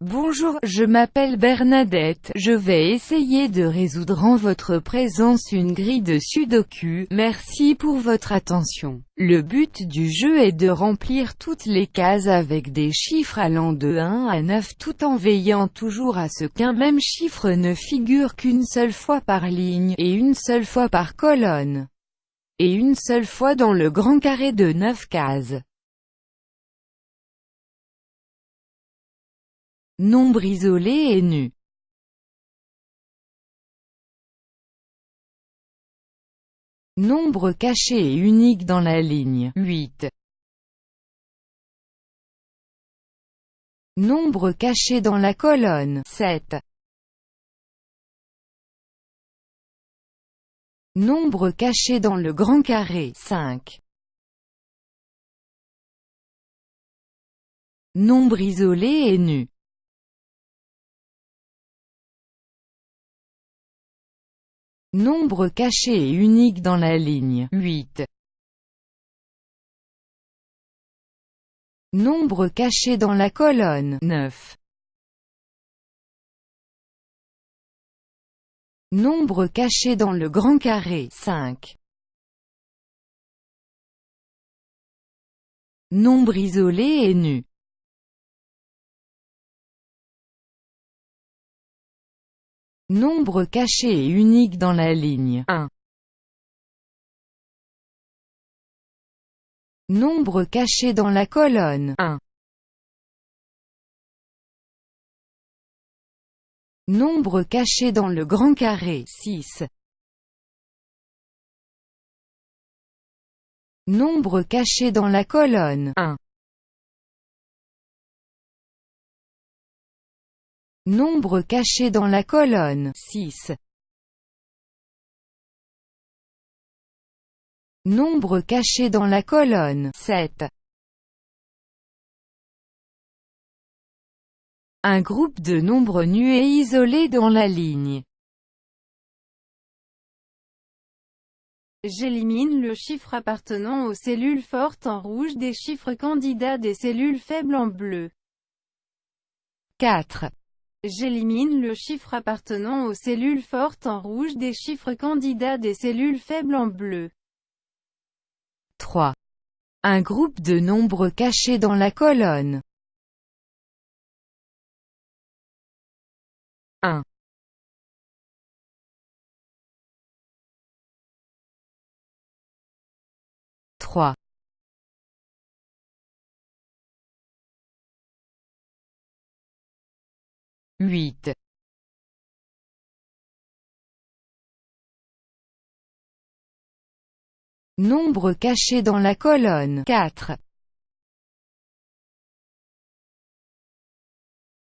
Bonjour, je m'appelle Bernadette, je vais essayer de résoudre en votre présence une grille de sudoku, merci pour votre attention. Le but du jeu est de remplir toutes les cases avec des chiffres allant de 1 à 9 tout en veillant toujours à ce qu'un même chiffre ne figure qu'une seule fois par ligne, et une seule fois par colonne, et une seule fois dans le grand carré de 9 cases. Nombre isolé et nu. Nombre caché et unique dans la ligne 8. Nombre caché dans la colonne 7. Nombre caché dans le grand carré 5. Nombre isolé et nu. Nombre caché et unique dans la ligne 8. Nombre caché dans la colonne 9. Nombre caché dans le grand carré 5. Nombre isolé et nu. Nombre caché et unique dans la ligne 1. Nombre caché dans la colonne 1. Nombre caché dans le grand carré 6. Nombre caché dans la colonne 1. Nombre caché dans la colonne 6. Nombre caché dans la colonne 7. Un groupe de nombres nus et isolés dans la ligne. J'élimine le chiffre appartenant aux cellules fortes en rouge des chiffres candidats des cellules faibles en bleu. 4. J'élimine le chiffre appartenant aux cellules fortes en rouge des chiffres candidats des cellules faibles en bleu. 3. Un groupe de nombres cachés dans la colonne. 1. Huit. Nombre caché dans la colonne 4.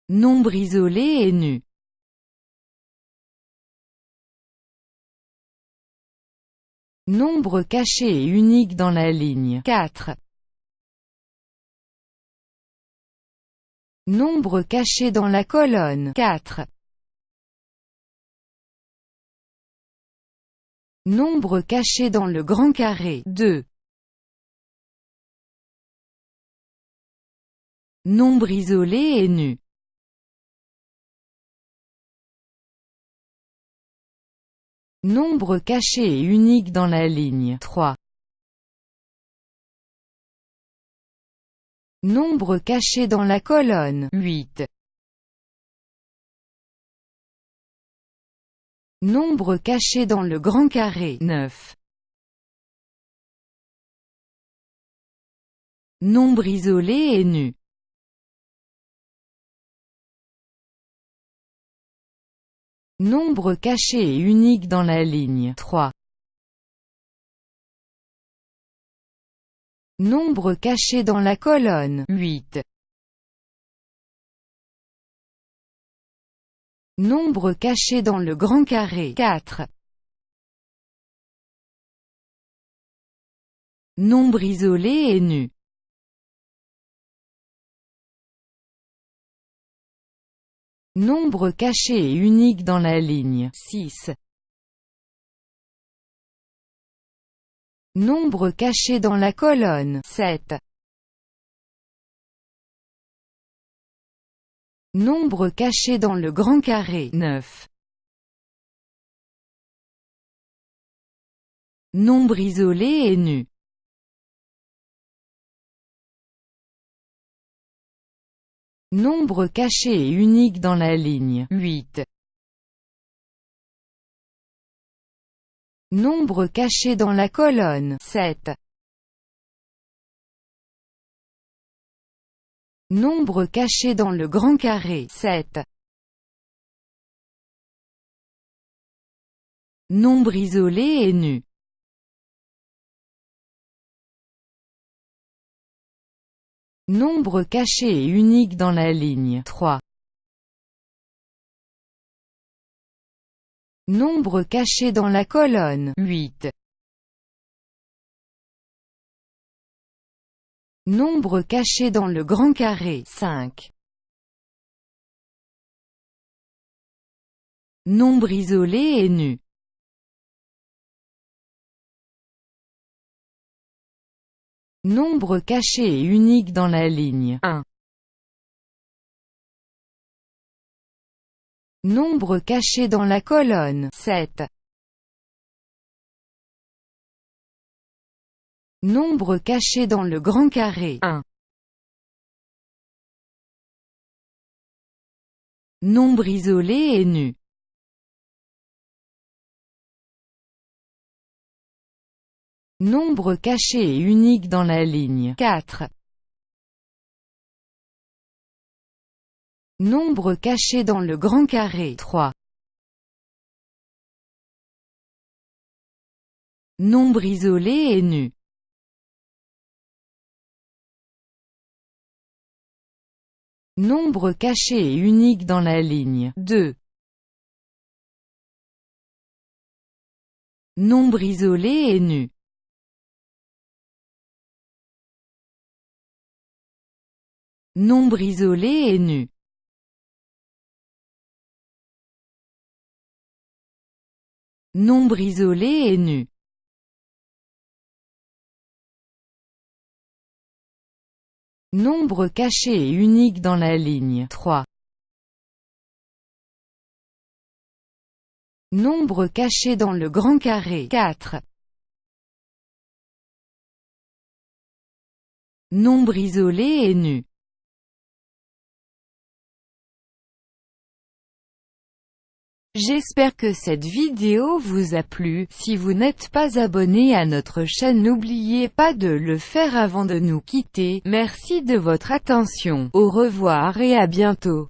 Nombre isolé et nu. Nombre caché et unique dans la ligne 4. Nombre caché dans la colonne 4. Nombre caché dans le grand carré 2. Nombre isolé et nu. Nombre caché et unique dans la ligne 3. Nombre caché dans la colonne 8. Nombre caché dans le grand carré 9. Nombre isolé et nu. Nombre caché et unique dans la ligne 3. Nombre caché dans la colonne 8. Nombre caché dans le grand carré 4. Nombre isolé et nu. Nombre caché et unique dans la ligne 6. Nombre caché dans la colonne 7. Nombre caché dans le grand carré 9. Nombre isolé et nu. Nombre caché et unique dans la ligne 8. Nombre caché dans la colonne 7. Nombre caché dans le grand carré 7. Nombre isolé et nu. Nombre caché et unique dans la ligne 3. Nombre caché dans la colonne 8. Nombre caché dans le grand carré 5. Nombre isolé et nu. Nombre caché et unique dans la ligne 1. Nombre caché dans la colonne 7. Nombre caché dans le grand carré 1. Nombre isolé et nu. Nombre caché et unique dans la ligne 4. Nombre caché dans le grand carré 3. Nombre isolé et nu. Nombre caché et unique dans la ligne 2. Nombre isolé et nu. Nombre isolé et nu. Nombre isolé et nu. Nombre caché et unique dans la ligne 3. Nombre caché dans le grand carré 4. Nombre isolé et nu. J'espère que cette vidéo vous a plu, si vous n'êtes pas abonné à notre chaîne n'oubliez pas de le faire avant de nous quitter, merci de votre attention, au revoir et à bientôt.